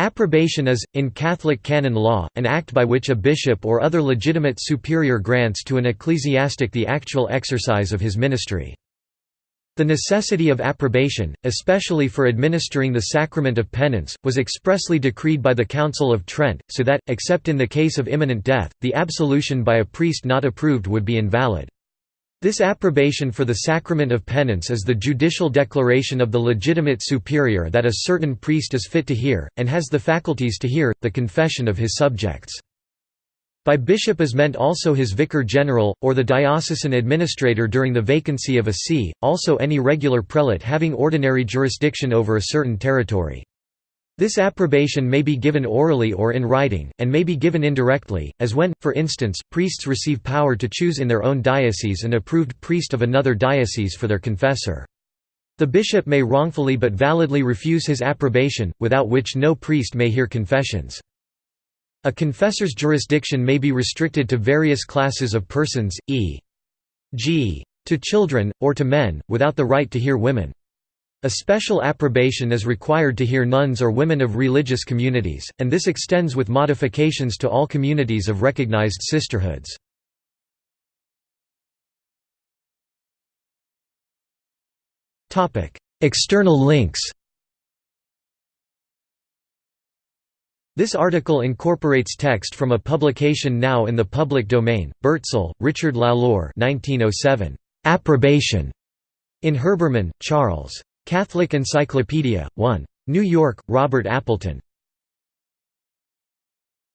Approbation is, in Catholic canon law, an act by which a bishop or other legitimate superior grants to an ecclesiastic the actual exercise of his ministry. The necessity of approbation, especially for administering the sacrament of penance, was expressly decreed by the Council of Trent, so that, except in the case of imminent death, the absolution by a priest not approved would be invalid. This approbation for the sacrament of penance is the judicial declaration of the legitimate superior that a certain priest is fit to hear, and has the faculties to hear, the confession of his subjects. By bishop is meant also his vicar general, or the diocesan administrator during the vacancy of a see, also any regular prelate having ordinary jurisdiction over a certain territory. This approbation may be given orally or in writing, and may be given indirectly, as when, for instance, priests receive power to choose in their own diocese an approved priest of another diocese for their confessor. The bishop may wrongfully but validly refuse his approbation, without which no priest may hear confessions. A confessor's jurisdiction may be restricted to various classes of persons, e.g. to children, or to men, without the right to hear women. A special approbation is required to hear nuns or women of religious communities, and this extends with modifications to all communities of recognized sisterhoods. External links This article incorporates text from a publication now in the public domain. Burtsell, Richard Lalor 1907. Approbation. In Herbermann, Charles. Catholic Encyclopedia, 1. New York, Robert Appleton.